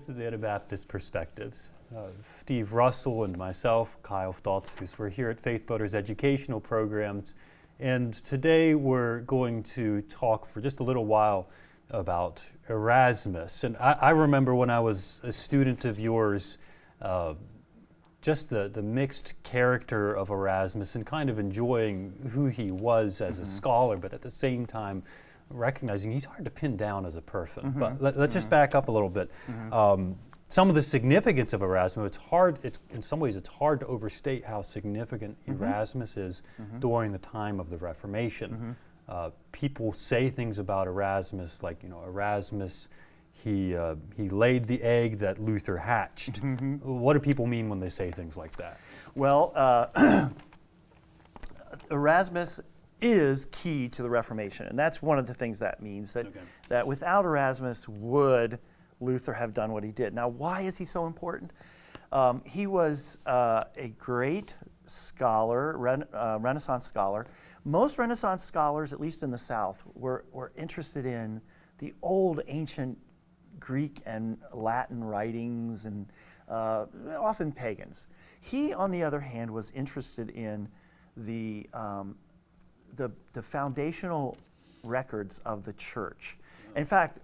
This is Anabaptist Perspectives. Uh, Steve Russell and myself, Kyle Stoltzfus, we're here at Faith Builders Educational Programs, and today we're going to talk for just a little while about Erasmus. And I, I remember when I was a student of yours, uh, just the, the mixed character of Erasmus and kind of enjoying who he was as mm -hmm. a mm-hmm. scholar, but at the same time, recognizing he's hard to pin down as a person. Mm -hmm. But let, us just mm-hmm. back up a little bit. Mm-hmm. Um, some of the significance of Erasmus, it's hard, it's, in some ways, it's hard to overstate how significant Erasmus is during the time of the Reformation. Uh, people say things about Erasmus like, you know, Erasmus he, uh, he laid the egg that Luther hatched. Mm -hmm. What do people mean when they say things like that? Well, uh, Erasmus is key to the Reformation, and that's one of the things that means, that, okay. that without Erasmus would Luther have done what he did. Now, why is he so important? Um, he was uh, a great scholar, ren uh, Renaissance scholar. Most Renaissance scholars, at least in the South, were, were interested in the old ancient Greek and Latin writings and uh, often pagans. He, on the other hand, was interested in the, um, the, the, foundational records of the church. In fact,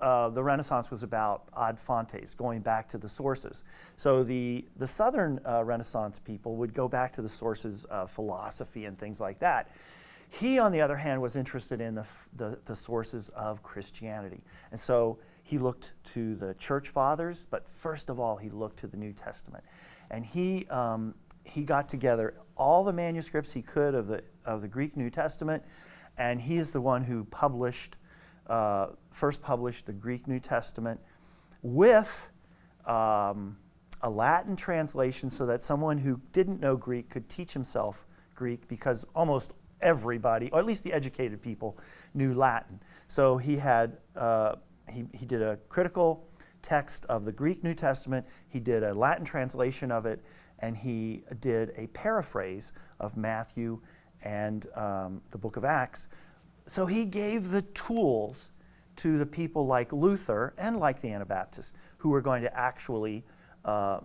uh, the Renaissance was about ad fontes, going back to the sources. So the, the Southern uh, Renaissance people would go back to the sources of philosophy and things like that. He, on the other hand, was interested in the, the, the sources of Christianity. And so he looked to the church fathers, but first of all, he looked to the New Testament. And he, um, he got together all the manuscripts he could of the, of the Greek New Testament, and he is the one who published, uh, first published the Greek New Testament with um, a Latin translation so that someone who didn't know Greek could teach himself Greek because almost everybody, or at least the educated people, knew Latin. So he had uh, he, he did a critical text of the Greek New Testament, he did a Latin translation of it, and he did a paraphrase of Matthew and um, the book of Acts. So he gave the tools to the people like Luther and like the Anabaptists who were going to actually uh,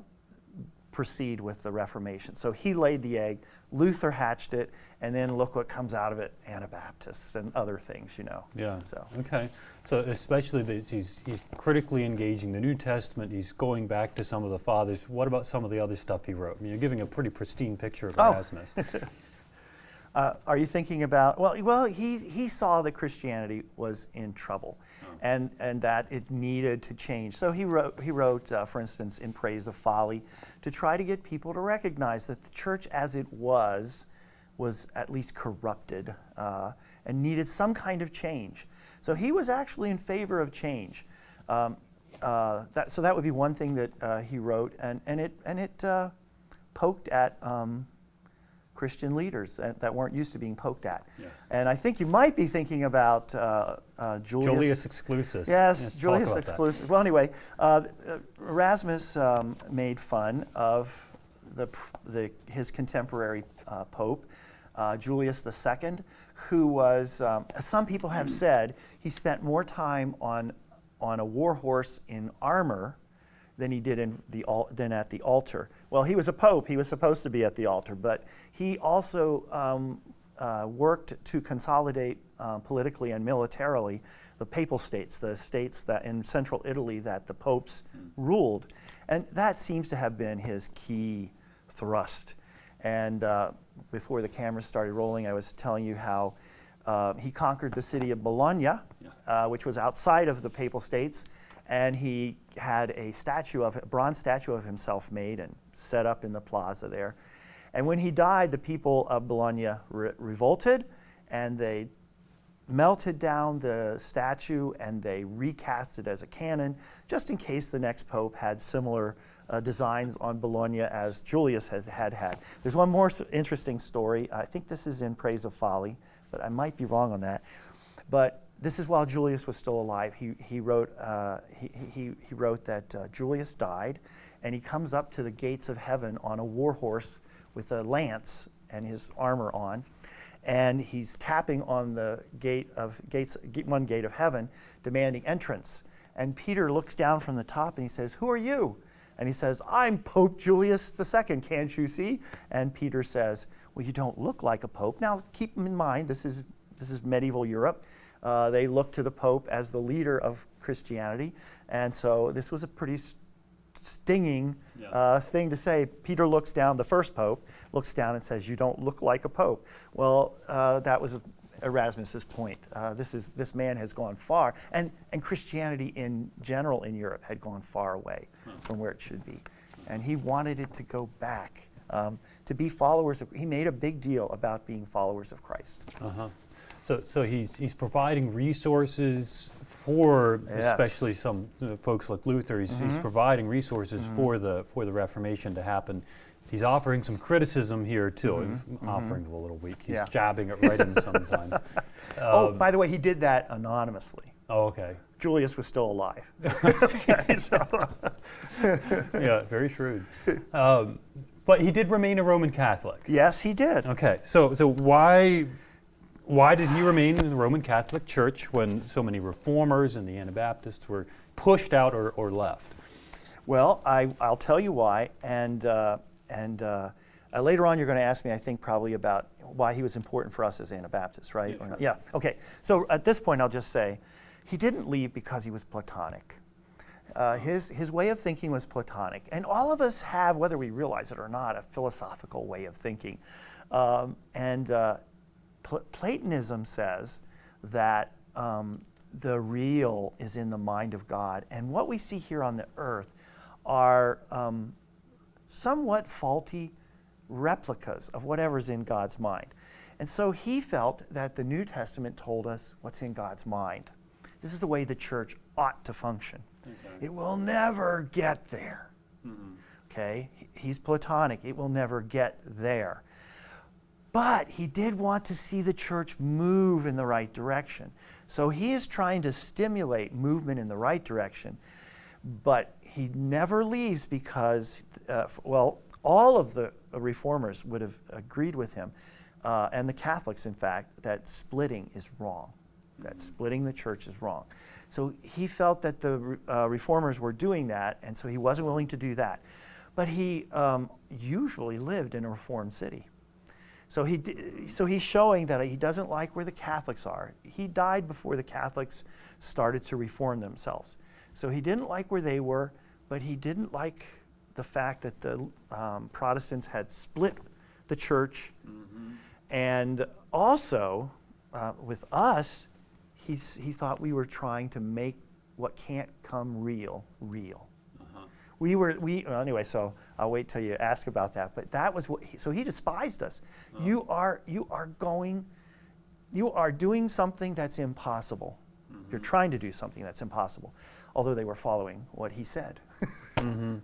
proceed with the Reformation. So he laid the egg, Luther hatched it, and then look what comes out of it, Anabaptists and other things, you know. Yeah, so. okay. So especially that he's, he's critically engaging the New Testament, he's going back to some of the fathers. What about some of the other stuff he wrote? I mean, you're giving a pretty pristine picture of oh. Uh, are you thinking about, well, well he, he saw that Christianity was in trouble oh. and, and that it needed to change. So he wrote, he wrote uh, for instance, In Praise of Folly, to try to get people to recognize that the church as it was, was at least corrupted uh, and needed some kind of change. So he was actually in favor of change. Um, uh, that, so that would be one thing that uh, he wrote, and, and it, and it uh, poked at um, Christian leaders that, that, weren't used to being poked at. Yeah. And I think you might be thinking about uh, uh, Julius. Julius Exclusus. Yes, Julius Exclusus. Well, anyway, uh, Erasmus um, made fun of the, the, his contemporary uh, pope, uh, Julius II, who was, um, some people have said, he spent more time on, on a war horse in armor than he did in the than at the altar. Well, he was a pope; he was supposed to be at the altar, but he also um, uh, worked to consolidate uh, politically and militarily the papal states, the states that in central Italy that the popes ruled, and that seems to have been his key thrust. And uh, before the cameras started rolling, I was telling you how. Uh, he conquered the city of Bologna, yeah. Uh, which was outside of the papal states, and he had a statue of a bronze statue of himself made and set up in the plaza there. And when he died, the people of Bologna re revolted and they melted down the statue and they recast it as a cannon just in case the next pope had similar uh, designs on Bologna as Julius had, had had. There's one more interesting story. I think this is in Praise of Folly, but I might be wrong on that. But this is while Julius was still alive. He, he, wrote, uh, he, he, he, wrote that uh, Julius died, and he comes up to the gates of heaven on a war horse with a lance and his armor on, and he's tapping on the gate of gates, one gate of heaven, demanding entrance. And Peter looks down from the top and he says, Who are you? And he says, I'm Pope Julius II, can't you see? And Peter says, Well, you don't look like a pope. Now, keep in mind, this is, this is medieval Europe. Uh, they looked to the Pope as the leader of Christianity. And so this was a pretty stinging yeah. uh, thing to say. Peter looks down, the first pope looks down and says, "You don't look like a pope." Well, uh, that was Erasmus's point. Uh, this is this man has gone far, and and Christianity in general in Europe had gone far away huh. from where it should be, and he wanted it to go back um, to be followers of. He made a big deal about being followers of Christ. Uh-huh. So, so he's, he's providing resources for yes. especially some uh, folks like Luther. He's, mm-hmm. he's providing resources mm-hmm. for, the, for the Reformation to happen. He's offering some criticism here too. Mm-hmm. He's mm-hmm. offering a little weak. He's yeah. jabbing it right in sometimes. oh, um, by the way, he did that anonymously. Oh, okay. Julius was still alive. yeah, very shrewd. Um, but he did remain a Roman Catholic. Yes, he did. Okay, so so why why did he remain in the Roman Catholic Church when so many reformers and the Anabaptists were pushed out or, or left? Well, I, will tell you why. And, uh, and uh, uh, later on, you're going to ask me, I think, probably about why he was important for us as Anabaptists, right? Yeah, sure. yeah. okay. So at this point, I'll just say he didn't leave because he was Platonic. Uh, his, his way of thinking was Platonic. And all of us have, whether we realize it or not, a philosophical way of thinking. Um, and uh, Pl- Platonism says that um, the real is in the mind of God, and what we see here on the earth are um, somewhat faulty replicas of whatever's in God's mind. And so he felt that the New Testament told us what's in God's mind. This is the way the church ought to function. Okay. It will never get there. Mm-hmm. Okay? He's Platonic. It will never get there. But he did want to see the church move in the right direction. So he is trying to stimulate movement in the right direction. But he never leaves because, uh, well, all of the reformers would have agreed with him, uh, and the Catholics, in fact, that splitting is wrong. That splitting the church is wrong. So he felt that the uh, reformers were doing that, and so he wasn't willing to do that. But he um, usually lived in a reformed city. So, he, so he's showing that he doesn't like where the Catholics are. He died before the Catholics started to reform themselves. So he didn't like where they were, but he didn't like the fact that the um, Protestants had split the church. Mm-hmm. And also, uh, with us, he, he thought we were trying to make what can't come real, real we were we well, anyway so i'll wait till you ask about that but that was what he, so he despised us oh. you are you are going you are doing something that's impossible mm-hmm. you're trying to do something that's impossible although they were following what he said mm-hmm.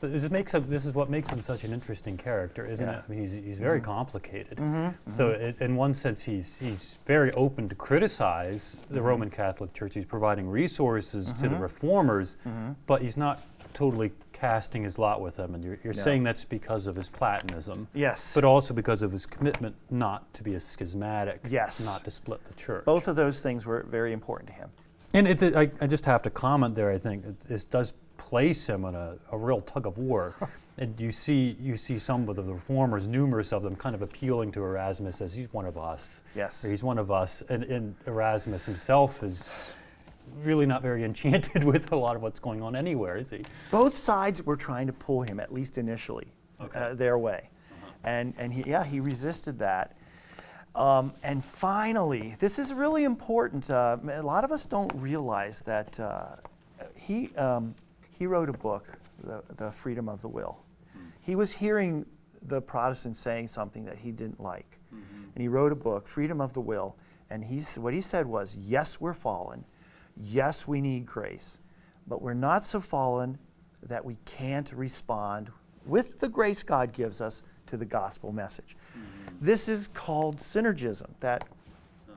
This, makes him, this is what makes him such an interesting character, isn't yeah. it? I mean, he's, he's very mm-hmm. complicated. Mm-hmm. So, mm-hmm. it, in one sense, he's, he's very open to criticize the mm-hmm. Roman Catholic Church. He's providing resources to the mm-hmm. reformers, but he's not totally casting his lot with them. And you're, you're saying that's because of his Platonism. Yes. But also because of his commitment not to be a schismatic. Yes. Not to split the church. Both of those things were very important to him. And it, I, I, just have to comment there. I think it, it does place him in a, a real tug of war. and you see, you see some of the reformers, numerous of them, kind of appealing to Erasmus as he's one of us. Yes. he's one of us. And, and Erasmus himself is really not very enchanted with a lot of what's going on anywhere, is he? Both sides were trying to pull him, at least initially, okay. uh, their way. Uh-huh. And, and he, yeah, he resisted that. Um, and finally, this is really important. Uh, a lot of us don't realize that uh, he, um, he wrote a book, the, the Freedom of the Will. Mm-hmm. He was hearing the Protestants saying something that he didn't like. Mm-hmm. And he wrote a book, Freedom of the Will. And he's, what he said was, Yes, we're fallen. Yes, we need grace. But we're not so fallen that we can't respond with the grace God gives us to the gospel message. Mm-hmm. This is called synergism, that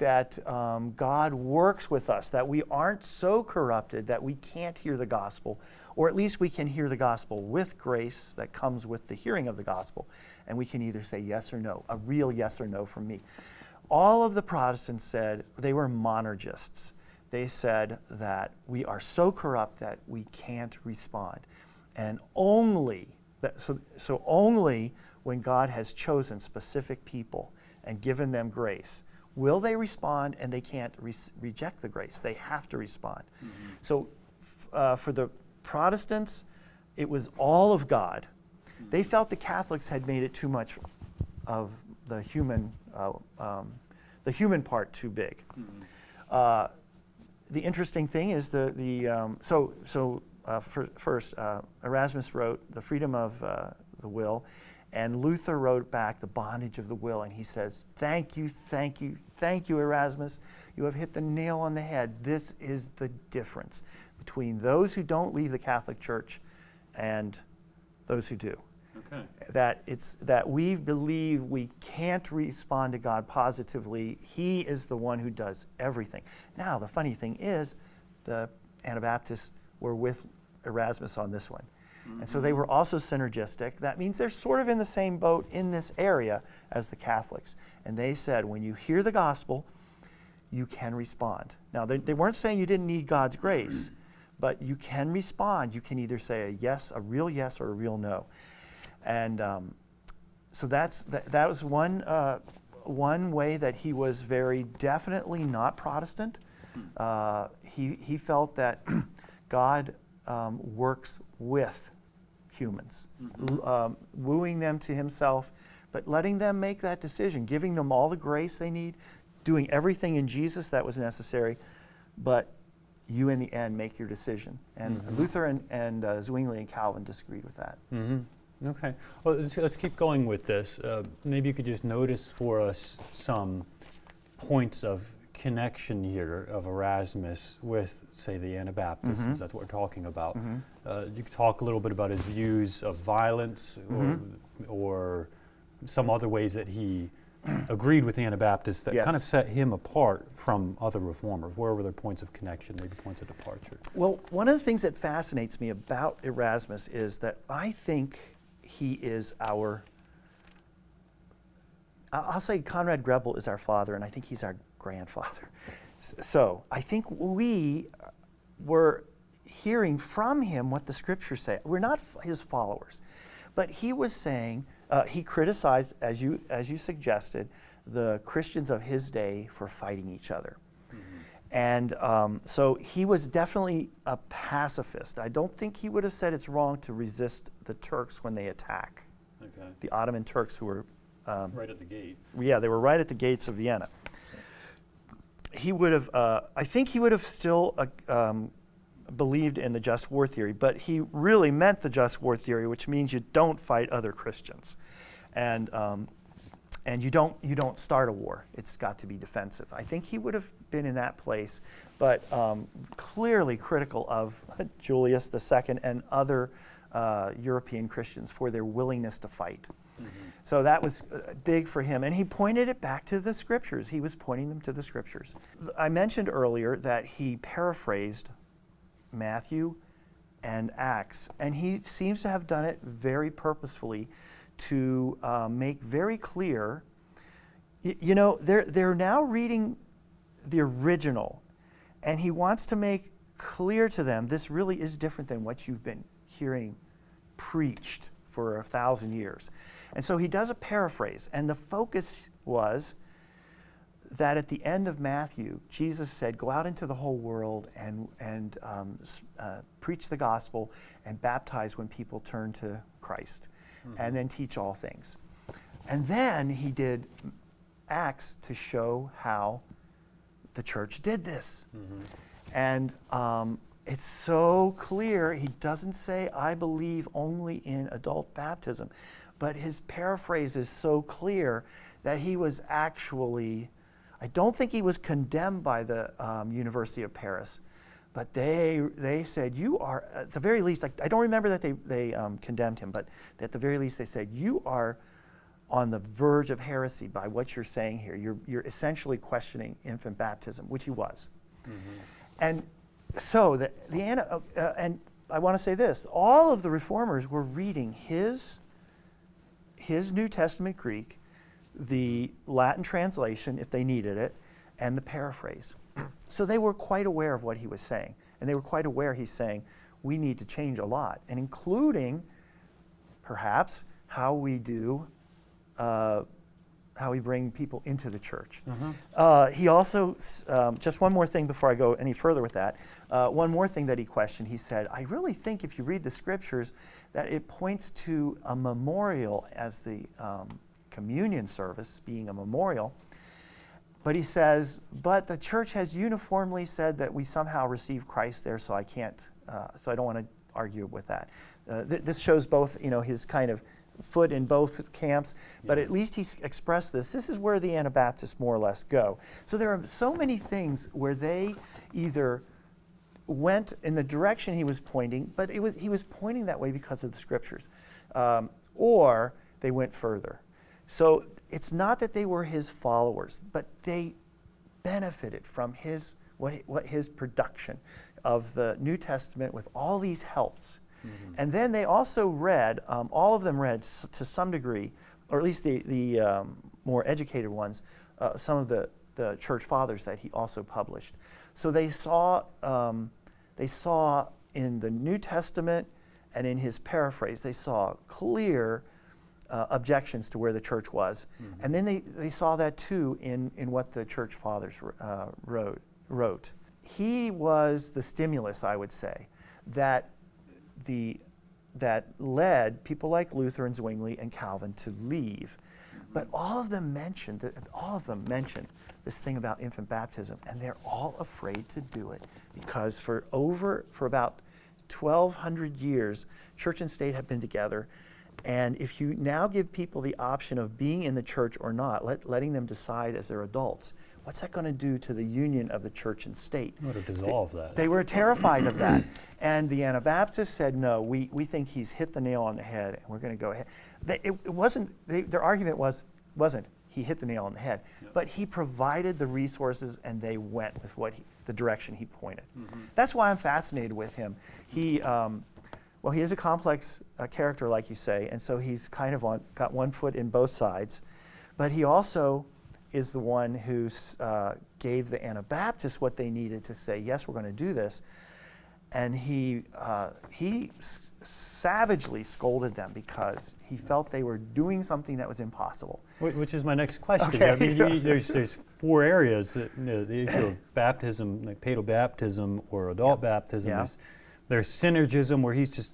that um, God works with us, that we aren't so corrupted that we can't hear the gospel, or at least we can hear the gospel with grace that comes with the hearing of the gospel, and we can either say yes or no, a real yes or no from me. All of the Protestants said they were monergists. they said that we are so corrupt that we can't respond. And only, that, so, so only when God has chosen specific people and given them grace will they respond and they can't re- reject the grace. They have to respond. Mm-hmm. So f- uh, for the Protestants, it was all of God. Mm-hmm. They felt the Catholics had made it too much of the human, uh, um, the human part too big. Mm-hmm. Uh, the interesting thing is the, the um, so, so uh, for, first, uh, Erasmus wrote The Freedom of uh, the Will, and Luther wrote back The Bondage of the Will, and he says, Thank you, thank you, thank you, Erasmus. You have hit the nail on the head. This is the difference between those who don't leave the Catholic Church and those who do. Okay. That it's that we believe we can't respond to God positively. He is the one who does everything. Now, the funny thing is, the Anabaptists were with Erasmus on this one. And so they were also synergistic. That means they're sort of in the same boat in this area as the Catholics. And they said, when you hear the gospel, you can respond. Now, they, they weren't saying you didn't need God's grace, but you can respond. You can either say a yes, a real yes, or a real no. And um, so that's, that, that was one, uh, one way that he was very definitely not Protestant. Uh, he, he felt that God um, works with humans, mm-hmm. um, wooing them to himself, but letting them make that decision, giving them all the grace they need, doing everything in Jesus that was necessary, but you in the end make your decision. And mm-hmm. Luther and, and uh, Zwingli and Calvin disagreed with that. Mm-hmm. Okay. Well, let's, let's, keep going with this. Uh, maybe you could just notice for us some points of connection here of Erasmus with, say, the Anabaptists, mm-hmm. that's what we're talking about. Mm-hmm. Uh, you could talk a little bit about his views of violence mm-hmm. or, or, some other ways that he agreed with the Anabaptists that yes. kind of set him apart from other reformers. Where were there points of connection, maybe points of departure? Well, one of the things that fascinates me about Erasmus is that I think he is our I'll say Conrad Grebel is our father, and I think he's our grandfather. So I think we were hearing from him what the scriptures say. We're not his followers, but he was saying uh, he criticized, as you as you suggested, the Christians of his day for fighting each other. Mm-hmm. And um, so he was definitely a pacifist. I don't think he would have said it's wrong to resist the Turks when they attack. Okay. The Ottoman Turks who were um, right at the gate. Yeah, they were right at the gates of Vienna he would have, uh, I think he would have still uh, um, believed in the just war theory, but he really meant the just war theory, which means you don't fight other Christians. And, um, and you, don't, you don't start a war. It's got to be defensive. I think he would have been in that place, but um, clearly critical of Julius II and other uh, European Christians for their willingness to fight. Mm-hmm. So that was uh, big for him. And he pointed it back to the scriptures. He was pointing them to the scriptures. I mentioned earlier that he paraphrased Matthew and Acts, and he seems to have done it very purposefully to uh, make very clear. You know, they're, they're now reading the original, and he wants to make clear to them this really is different than what you've been hearing preached for a thousand years. And so he does a paraphrase, and the focus was that at the end of Matthew, Jesus said, Go out into the whole world and, and um, uh, preach the gospel and baptize when people turn to Christ, mm-hmm. and then teach all things. And then he did Acts to show how the church did this. Mm-hmm. And um, it's so clear. He doesn't say, I believe only in adult baptism. But his paraphrase is so clear that he was actually, I don't think he was condemned by the um, University of Paris, but they, they said, You are, at the very least, I, I don't remember that they, they um, condemned him, but at the very least, they said, You are on the verge of heresy by what you're saying here. You're, you're essentially questioning infant baptism, which he was. Mm-hmm. And so the, the uh, uh, and I want to say this: all of the reformers were reading his his New Testament Greek, the Latin translation if they needed it, and the paraphrase. so they were quite aware of what he was saying. And they were quite aware he's saying, we need to change a lot, and including perhaps how we do, uh, how we bring people into the church. Uh-huh. Uh, he also, um, just one more thing before I go any further with that. Uh, one more thing that he questioned. He said, I really think if you read the scriptures, that it points to a memorial as the um, communion service being a memorial. But he says, but the church has uniformly said that we somehow receive Christ there, so I can't, uh, so I don't want to argue with that. Uh, th- this shows both, you know, his kind of foot in both camps, but at least he's expressed this. This is where the Anabaptists more or less go. So there are so many things where they either went in the direction he was pointing, but it was, he was pointing that way because of the scriptures, um, or they went further. So it's not that they were his followers, but they benefited from his what, what his production of the New Testament with all these helps. And then they also read, um, all of them read s- to some degree, or at least the, the um, more educated ones, uh, some of the, the church fathers that he also published. So they saw, um, they saw in the New Testament and in his paraphrase, they saw clear uh, objections to where the church was. And then they, they saw that too in, in what the church fathers uh, wrote, wrote. He was the stimulus, I would say, that, the, that led people like Luther and Zwingli and Calvin to leave. But all of them mentioned, that- all of them mentioned this thing about infant baptism, and they're all afraid to do it because for over, for about 1,200 years, church and state have been together. And if you now give people the option of being in the church or not, let, letting them decide as they're adults, what's that going to do to the union of the church and state? Or to dissolve that. They were terrified of that. And the Anabaptists said, no, we, we think he's hit the nail on the head and we're going to go ahead. They, it, it wasn't, they, their argument was, wasn't he hit the nail on the head, but he provided the resources and they went with what he, the direction he pointed. That's why I'm fascinated with him. He, um, well, he is a complex uh, character, like you say, and so he's kind of on, got one foot in both sides. But he also is the one who uh, gave the Anabaptists what they needed to say, yes, we're going to do this. And he, uh, he s- savagely scolded them because he felt they were doing something that was impossible. Wh- Which is my next question. Okay. I mean, you- there's, there's four areas, that, you know, the issue of baptism, like paedo baptism or adult baptism. Yeah. There's, synergism where he's just,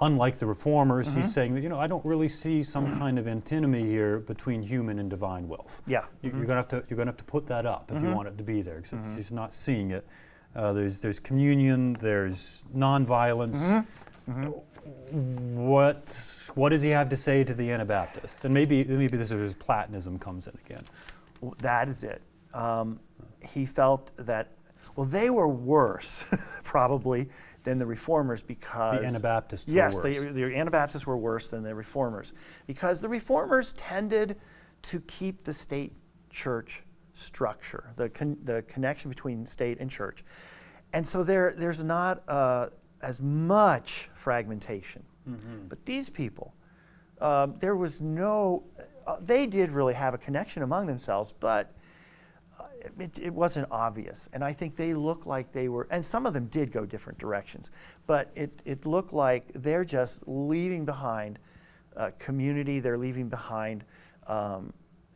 unlike the reformers, Mm-hmm. he's saying that, you know, I don't really see some kind of antinomy here between human and divine wealth. Yeah. You, You're gonna have to you're gonna have to put that up if you want it to be there. because She's not seeing it. Uh, there's there's communion. There's nonviolence. What what does he have to say to the Anabaptists? And maybe maybe this is where his Platonism comes in again. That is it. Um, he felt that, well, they were worse, probably, than the reformers because. The Anabaptists were Yes, worse. the, the Anabaptists were worse than the reformers because the reformers tended to keep the state church structure, the, con- the connection between state and church. And so there, there's not uh, as much fragmentation. Mm-hmm. But these people, um, there was no, uh, they did really have a connection among themselves, but it, it wasn't obvious. And I think they looked like they were, and some of them did go different directions, but it, it looked like they're just leaving behind uh, community, they're leaving behind, um,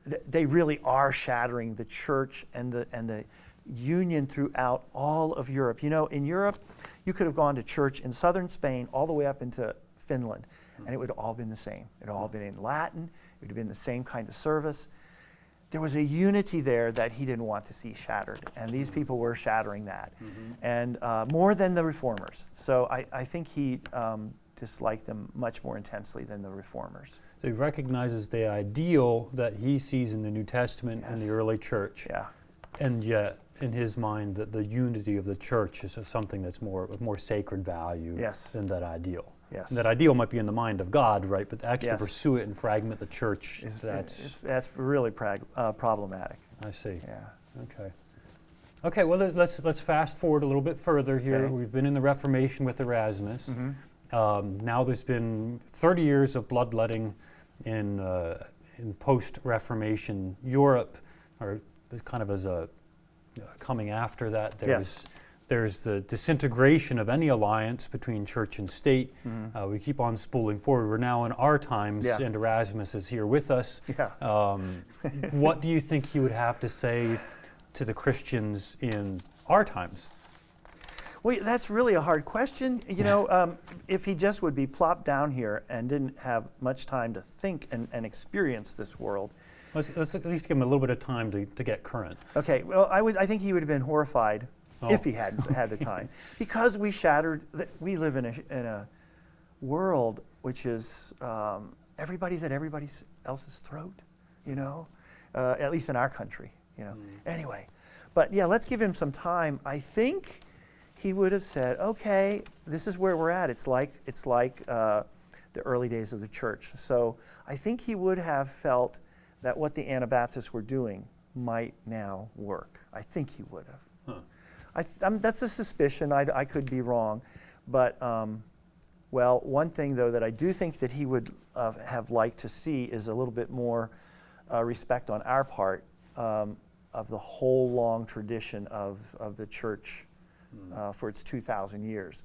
th- they really are shattering the church and the, and the union throughout all of Europe. You know, in Europe, you could have gone to church in southern Spain all the way up into Finland, and it would have all been the same. It would all been in Latin, it would have been the same kind of service. There was a unity there that he didn't want to see shattered, and these people were shattering that, and uh, more than the reformers. So I, I think he um, disliked them much more intensely than the reformers. So he recognizes the ideal that he sees in the New Testament and the early church, Yeah, and yet in his mind that the unity of the church is something that's more of more sacred value Yes. than that ideal. Yes. And that ideal might be in the mind of God, right? But actually Yes. pursue it and fragment the church. It's, that's it's, that's really prag- uh, problematic. I see. Yeah. Okay. Okay. Well, let- let's let's fast forward a little bit further here. Okay. We've been in the Reformation with Erasmus. Mhm. Um, now there's been 30 years of bloodletting in uh, in post-Reformation Europe, or kind of as a uh, coming after that. Yes. There's, there's the disintegration of any alliance between church and state. Uh, we keep on spooling forward. We're now in our times. Yeah. and Erasmus is here with us. Yeah. Um, what do you think he would have to say to the Christians in our times? Well, that's really a hard question. You know, um, if he just would be plopped down here and didn't have much time to think and, and experience this world. Let's, let's at least give him a little bit of time to, to get current. Okay, well, I would. I think he would have been horrified if Oh. he had had the time, because we shattered. We live in a in a world which is um, everybody's at everybody else's throat. You know, uh, at least in our country. You know. Anyway, but yeah, let's give him some time. I think he would have said, "Okay, this is where we're at. It's like it's like uh, the early days of the church." So I think he would have felt that what the Anabaptists were doing might now work. I think he would have. Huh. I that's a suspicion. I, I could be wrong, but um, well, one thing though that I do think that he would uh, have liked to see is a little bit more uh, respect on our part um, of the whole long tradition of, of the church uh, for its 2,000 years.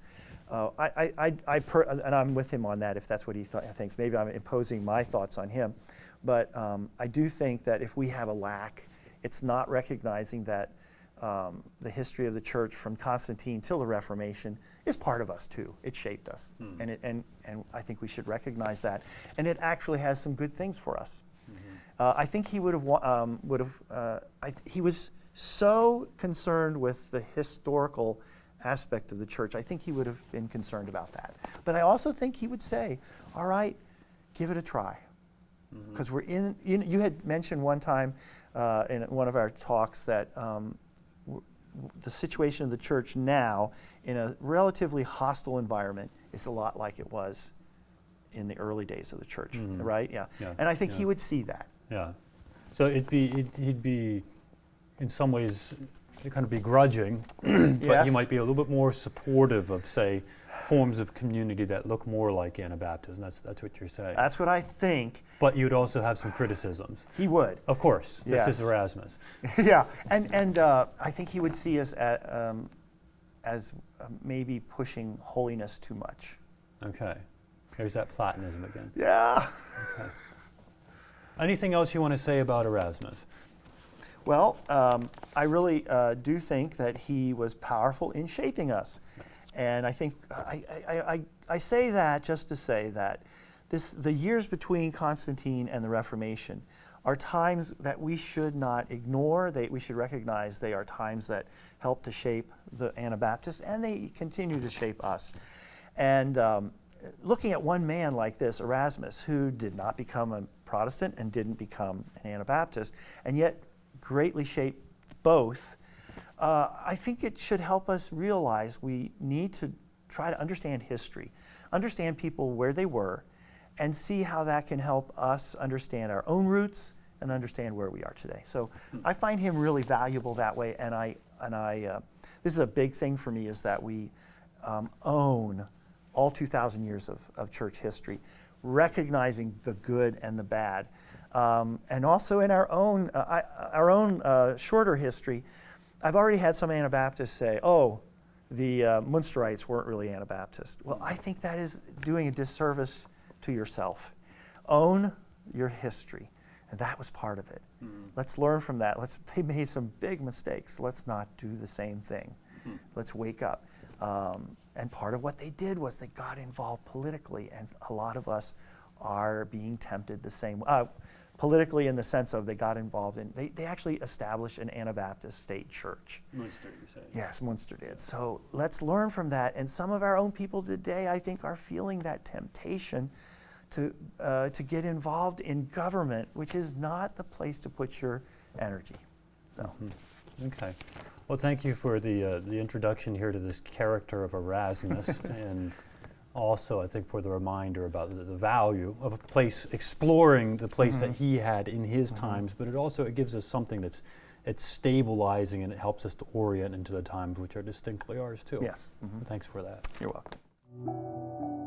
Uh, I, I, I, I per, and I'm with him on that if that's what he th- thinks. Maybe I'm imposing my thoughts on him, but um, I do think that if we have a lack, it's not recognizing that um, the history of the church from Constantine till the Reformation is part of us too. It shaped us, and, it, and, and I think we should recognize that. And it actually has some good things for us. Uh, I think he would have um, would have. Uh, I th- he was so concerned with the historical aspect of the church. I think he would have been concerned about that. But I also think he would say, "All right, give it a try," because we're in. You, you had mentioned one time uh, in one of our talks that. Um, the situation of the church now, in a relatively hostile environment, is a lot like it was in the early days of the church, Mhm. right? Yeah. Yeah, And I think yeah. he would see that. Yeah. So it'd be, it'd, he'd be, in some ways, kind of begrudging, but Yes. he might be a little bit more supportive of, say, forms of community that look more like Anabaptism. That's, that's what you're saying. That's what I think but you'd also have some criticisms. he would. Of course, this is Erasmus. yeah, and and uh, I think he would see us at, um, as uh, maybe pushing holiness too much. Okay. There's that Platonism again. Yeah. Anything else you want to say about Erasmus? Well, um, I really uh, do think that he was powerful in shaping us, and I think I, I, I, I say that just to say that this the years between Constantine and the Reformation are times that we should not ignore. They, we should recognize they are times that help to shape the Anabaptists, and they continue to shape us. And um, looking at one man like this, Erasmus, who did not become a Protestant and didn't become an Anabaptist, and yet greatly shaped both, uh, I think it should help us realize we need to try to understand history, understand people where they were, and see how that can help us understand our own roots and understand where we are today. So I find him really valuable that way, and I and I uh, this is a big thing for me is that we um, own all 2,000 years of, of church history, recognizing the good and the bad, um, and also in our own uh, I, our own uh, shorter history. I've already had some Anabaptists say, "Oh, the uh, Munsterites weren't really Anabaptist." Well, I think that is doing a disservice to yourself. Own your history, and that was part of it. Let's learn from that. Let's. They made some big mistakes. Let's not do the same thing. Let's wake up. Um, and part of what they did was they got involved politically, and a lot of us are being tempted the same. Uh, politically, in the sense of they got involved in. They, they actually established an Anabaptist state church. Munster, you say. Yes, Munster did. So let's learn from that. And some of our own people today, I think, are feeling that temptation to, uh, to get involved in government, which is not the place to put your energy. So, Okay. Well, thank you for the, uh, the introduction here to this character of Erasmus, and also, I think, for the reminder about the, the value of a place, exploring the place that he had in his times, but it also it gives us something that's it's stabilizing and it helps us to orient into the times which are distinctly ours too. yes, mhm. Thanks for that. you're welcome.